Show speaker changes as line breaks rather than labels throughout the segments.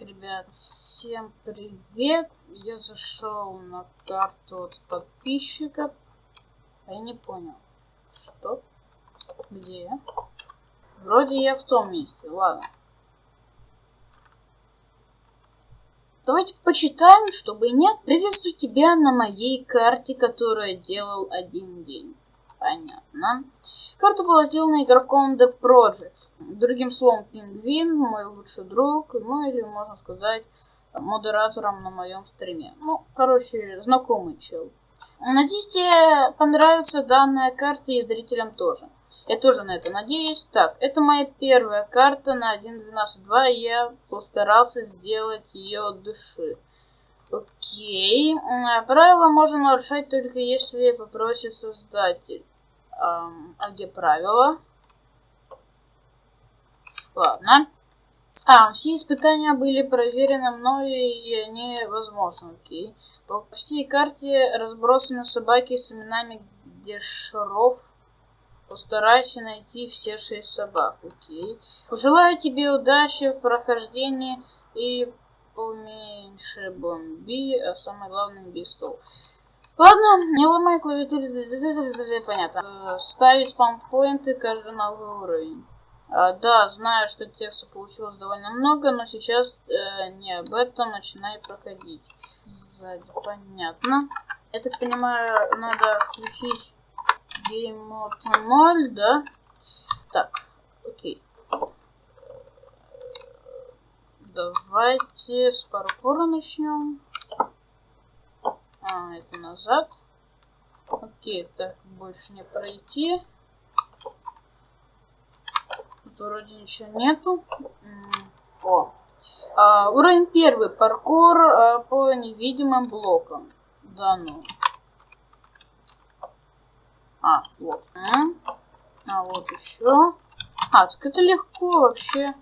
ребят, всем привет! Я зашел на карту от подписчиков. А я не понял, что? Где? Вроде я в том месте, ладно. Давайте почитаем, чтобы нет. Приветствую тебя на моей карте, которую я делал один день. Понятно. Карта была сделана игроком The Project. Другим словом, Пингвин, мой лучший друг, ну или, можно сказать, модератором на моем стриме. Ну, короче, знакомый чел. Надеюсь, тебе понравится данная карта и зрителям тоже. Я тоже на это надеюсь. Так, это моя первая карта на 1.12.2. Я постарался сделать ее от души. Окей. Правила можно нарушать только если попросит создатель. А, где правила? Ладно. А, все испытания были проверены мной, и они возможны, окей. По всей карте разбросаны собаки с именами Дешров. Постарайся найти все шесть собак, окей. Пожелаю тебе удачи в прохождении и поменьше бомби, а самое главное не стол. Ладно, не ломай клавиатуру, понятно. Ставить спампоинты каждый новый уровень. А, да, знаю, что текста получилось довольно много, но сейчас э, не об этом начинай проходить. Сзади, понятно. Я так понимаю, надо включить Mode 0, да? Так, окей. Давайте с паркура начнем. А, это назад. Окей, так, больше не пройти. Тут вроде ничего нету. О. А, уровень первый. Паркур а, по невидимым блокам. Да ну. А, вот. А, вот еще. А, так это легко вообще.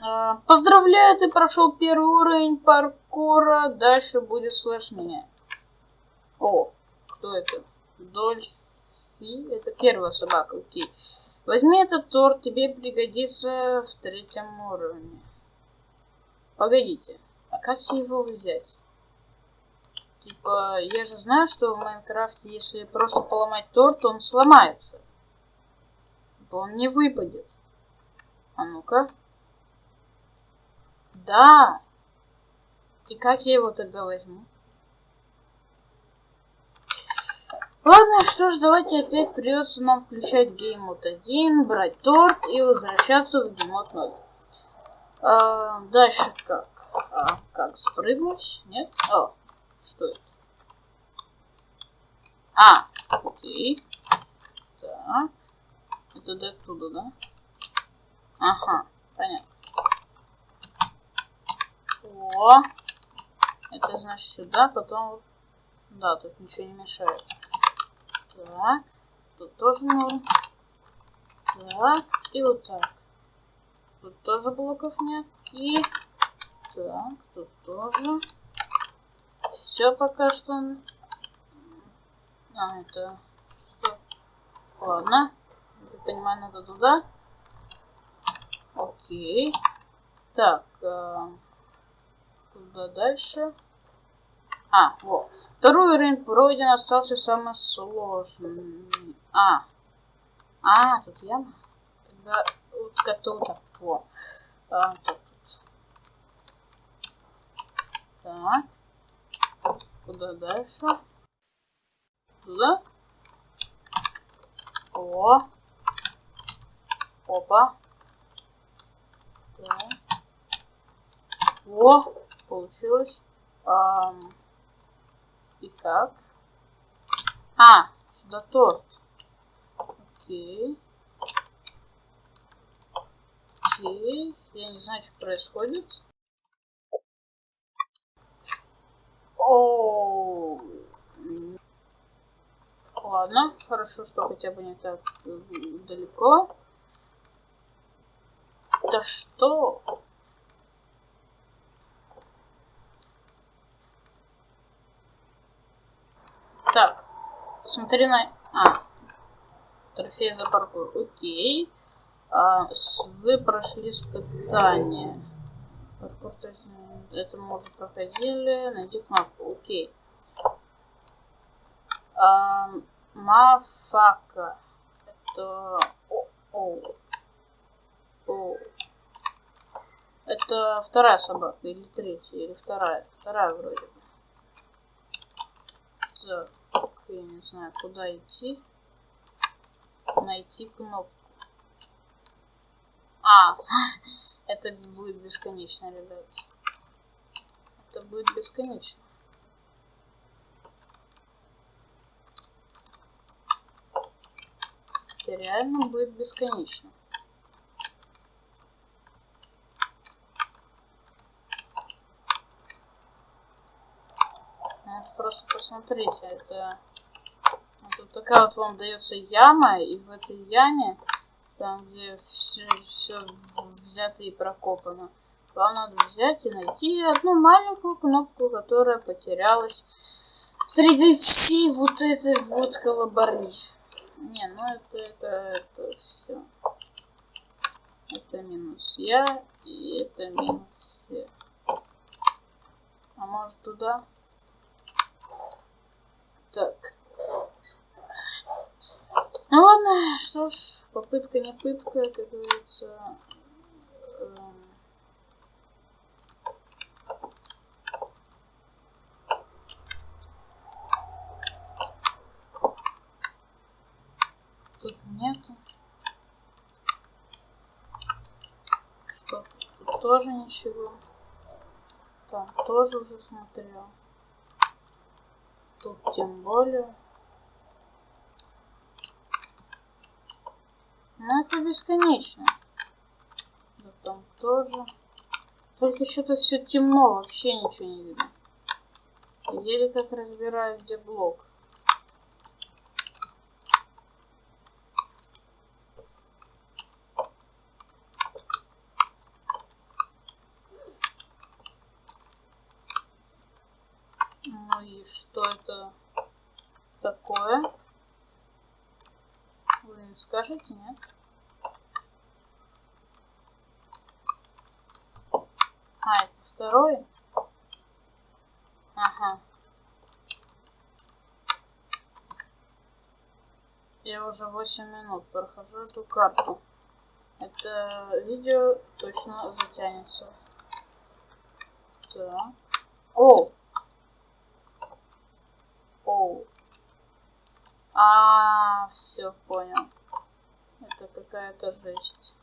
А, поздравляю, ты прошел первый уровень паркура. Дальше будет сложнее. Кто это? Дольфи. Это первая собака, окей. Возьми этот торт, тебе пригодится в третьем уровне. Погодите, а как его взять? Типа, я же знаю, что в Майнкрафте, если просто поломать торт, он сломается. Типа, он не выпадет. А ну-ка. Да. И как я его тогда возьму? Ладно, что ж, давайте опять придется нам включать геймод 1, брать торт и возвращаться в геймод 0. А, дальше как? А, как спрыгнуть? Нет? О, что это? А, окей. Так. Это до оттуда, да? Ага, понятно. О, это значит сюда, потом... Да, тут ничего не мешает. Так. Тут тоже норм. Так. И вот так. Тут тоже блоков нет. И так, тут тоже. Все пока что. А, это... Ладно. Я понимаю, надо туда. Окей. Так. Куда дальше? А, вот. Второй уровень пройден, остался самый сложный. А. А, тут яма. Тогда утка тут. Во. А, тут, тут. Так. Куда дальше? Туда. О. Опа. Так. О, получилось. Um, и как? А, сюда торт. Окей. Окей. Я не знаю, что происходит. О, Ладно, хорошо, что хотя бы не так далеко. Да что? Так, посмотри на... А, трофей за паркур. Окей. А, вы прошли испытание. Паркур, то Это мы уже проходили. Найди кнопку. Окей. А, мафака. Это... О, о. О. Это вторая собака или третья, или вторая. Вторая вроде бы. Так, я не знаю, куда идти. Найти кнопку. А, это будет бесконечно, ребят. Это будет бесконечно. Это реально будет бесконечно. Ну, просто посмотрите, это, это такая вот вам дается яма, и в этой яме там, где все, все взято и прокопано. Вам надо взять и найти одну маленькую кнопку, которая потерялась среди всей вот этой вот колобарни. Не, ну это, это, это все. Это минус я, и это минус все. А может туда? Так. Ну ладно, что ж, попытка не пытка, как говорится. Эм. Тут нету. Что? Тут тоже ничего. Там тоже уже смотрел. Тут тем более. Ну, это бесконечно. Да там тоже. Только что-то все темно, вообще ничего не видно. Еле как разбираю, где блок. Ну и что это такое? скажите, нет? А, это второй? Ага. Я уже 8 минут прохожу эту карту. Это видео точно затянется. Так. О! О! А, все понял это какая-то жесть.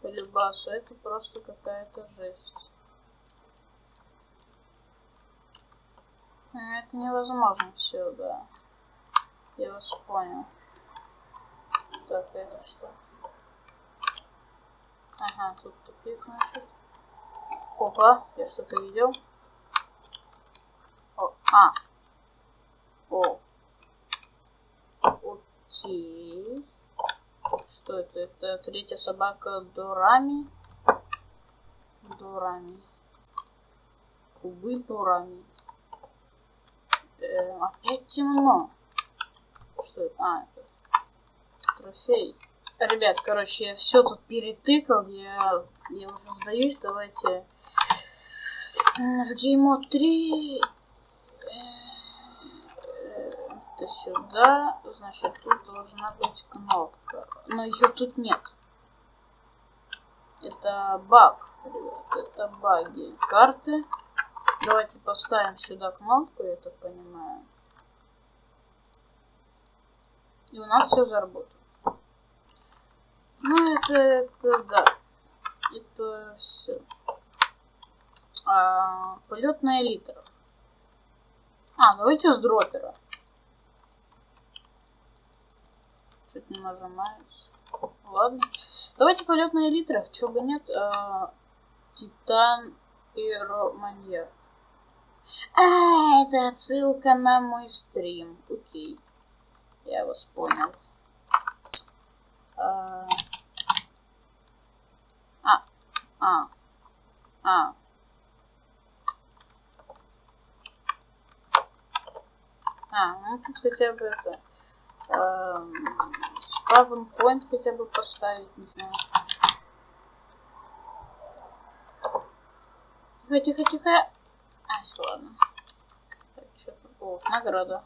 По это просто какая-то жесть. Это невозможно все, да. Я вас понял. Так, это что? Ага, тут тупик, значит. Опа, я что-то видел. О, а. О. Окей. Что это? Это третья собака Дорами. Дорами. Кубы Дорами. Э, опять темно. Что это? А, это трофей. Ребят, короче, я все тут перетыкал. Я, я уже сдаюсь. Давайте в геймо 3 это сюда. Значит, тут должна быть кнопка. Но ее тут нет. Это баг, ребят. Это баги карты. Давайте поставим сюда кнопку, я так понимаю. И у нас все заработает. Ну, это, это, да. Это все. А, полет на элитрах. А, давайте с дропера. Чуть не нажимаюсь. Ладно. Давайте полет на элитрах. Чего бы нет. А, Титан Пироманьяк. А, это отсылка на мой стрим. Окей. Я вас понял. А, а, а, а. А, ну тут хотя бы это эм, спавн point хотя бы поставить, не знаю. Тихо, тихо, тихо. Ладно. О, награда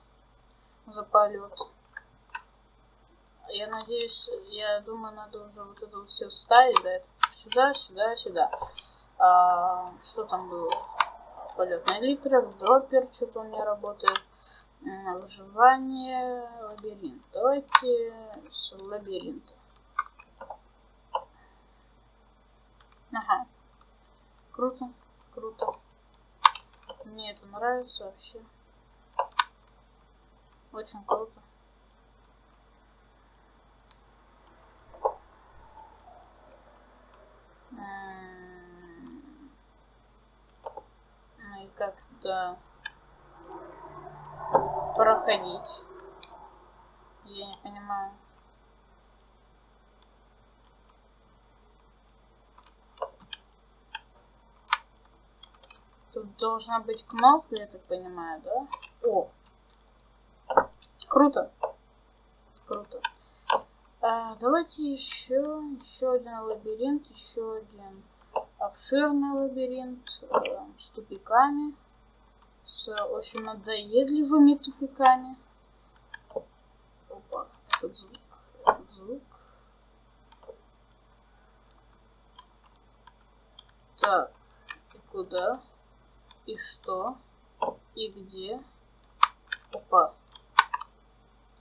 за полет. Я надеюсь, я думаю, надо уже вот это вот все ставить, да, сюда, сюда, сюда. А, что там было? Полет на электрик, дроппер, что-то он не работает. Выживание, лабиринт. Давайте с лабиринта. Ага. Круто, круто. Мне это нравится вообще. Очень круто. Ну и как-то проходить. Я не понимаю. Тут должна быть кнопка, я так понимаю, да? О! Круто. Круто. А, давайте еще, еще один лабиринт, еще один обширный лабиринт э, с тупиками, с очень надоедливыми тупиками. Опа, этот звук, этот звук. Так, и куда? И что? И где? Опа.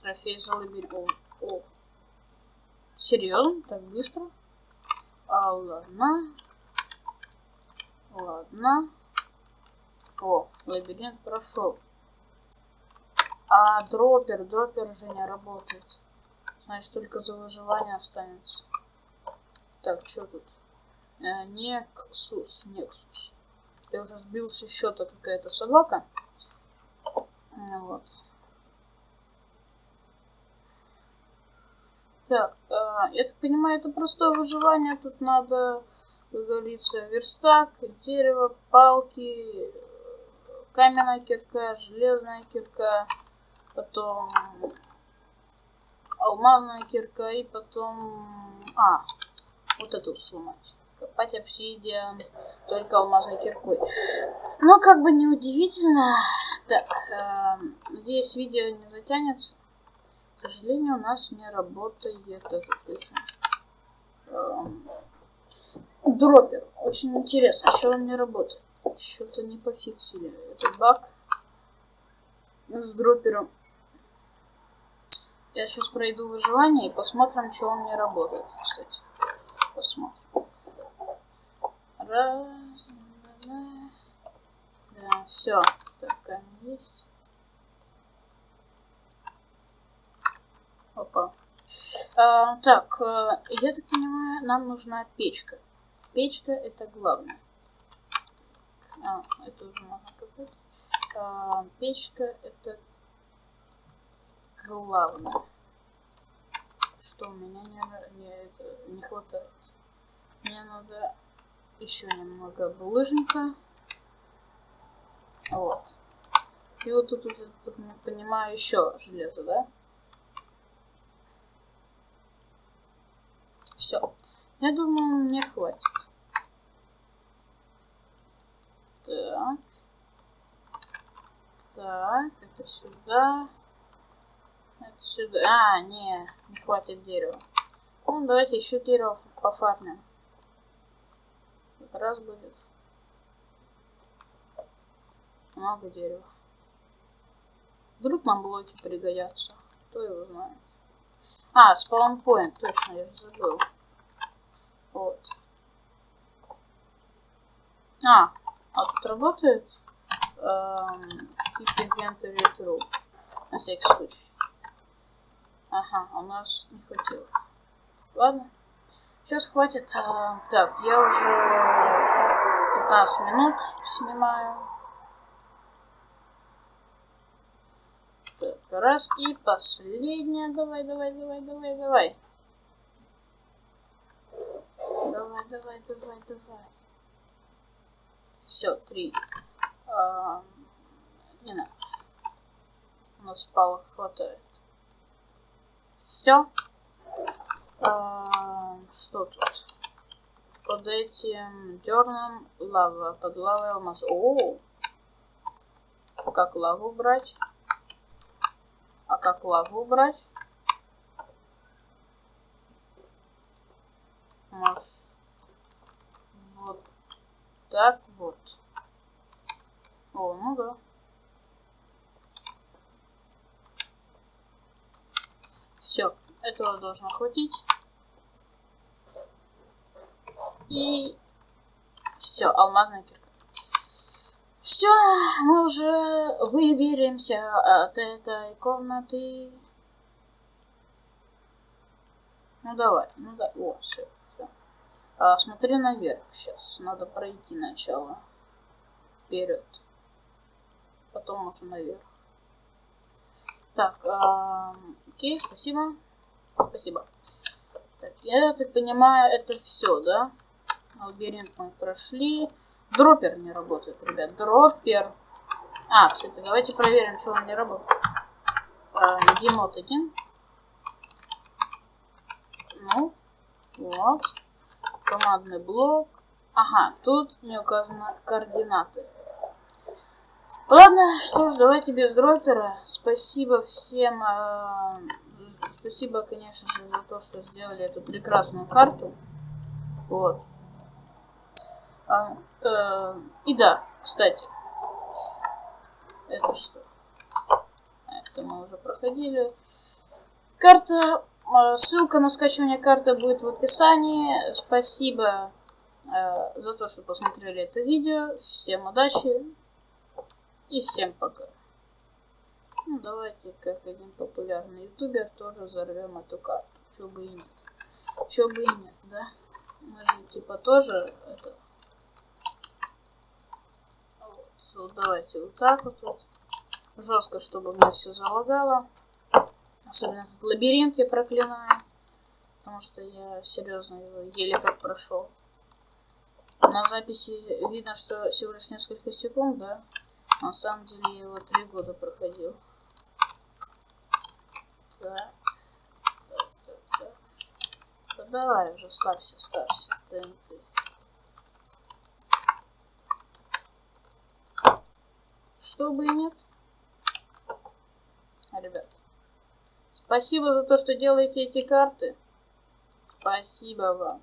Трофей за лабиринт. О. Серьезно? Так быстро? А, ладно. Ладно. О, лабиринт прошел. А дроппер, дроппер же не работает. Значит, только за выживание останется. Так, что тут? Э, Нексус, Нексус. Я уже сбился счета какая-то собака. Вот. Так, э, я так понимаю, это простое выживание. Тут надо, как говорится, верстак, дерево, палки, каменная кирка, железная кирка, потом алмазная кирка и потом... А, вот эту сломать. Копать обсидиан только алмазной киркой. Но как бы неудивительно. Так, э, надеюсь, видео не затянется к сожалению, у нас не работает этот, этот эм, дроппер. Очень интересно, что он не работает. Что-то не пофиксили. Это баг с дроппером. Я сейчас пройду выживание и посмотрим, что он не работает, кстати. Посмотрим. Раз, два, да, все. Так, есть. Опа. А, так, э, я так понимаю, нам нужна печка. Печка это главное. А, это уже можно копать. А, печка это главное. Что у меня не, не, не хватает. Мне надо еще немного булыжника. Вот. И вот тут, тут понимаю, еще железо, да? Все. Я думаю, мне хватит. Так. Так, это сюда. Это сюда. А, не, не хватит дерева. Ну, давайте еще дерево пофармим. Раз будет. Много дерева. Вдруг нам блоки пригодятся. Кто его знает. А, спаунпоинт, точно, я забыл. Вот. А, а тут работает эм, inventory true. На всякий случай. Ага, у нас не хватило. Ладно. Сейчас хватит. Так, я уже 15 минут снимаю. Так, раз. И последняя. Давай, давай, давай, давай, давай. Давай, давай, давай, давай. Все, три. А, не надо. У нас палок хватает. Все. А, что тут? под этим дерном лава, под лавой алмаз. О, как лаву брать? А как лаву брать? Может, вот так вот. О, ну да. Все, этого должно хватить. И все, алмазная кирка. Все, мы уже выберемся от этой комнаты. Ну давай, ну да, о, все, все. А, смотри наверх сейчас, надо пройти начало. Вперед. Потом уже наверх. Так, а, окей, спасибо. Спасибо. Так, я так понимаю, это все, да? Лабиринт мы прошли. Дроппер не работает, ребят. Дроппер. А, кстати, давайте проверим, что он не работает. А, Демот один. Ну, вот. Командный блок. Ага, тут не указаны координаты. Ладно, что ж, давайте без дропера. Спасибо всем. Э, спасибо, конечно же, за то, что сделали эту прекрасную карту. Вот. А, э, и да, кстати. Это что? Это мы уже проходили. Карта. Э, ссылка на скачивание карты будет в описании. Спасибо э, за то, что посмотрели это видео. Всем удачи. И всем пока. Ну, давайте, как один популярный ютубер, тоже взорвем эту карту. Чего бы и нет. Чего бы и нет, да? Мы же, типа, тоже это... Вот, давайте вот так вот, вот. Жестко, чтобы мне все залагало. Особенно этот лабиринт я проклинаю. Потому что я серьезно его еле как прошел. На записи видно, что всего лишь несколько секунд, да? На самом деле я его три года проходил. Так. Так, так, так. Да давай уже, ставься, ставься. ТНТ. Чтобы и нет. Ребят. Спасибо за то, что делаете эти карты. Спасибо вам.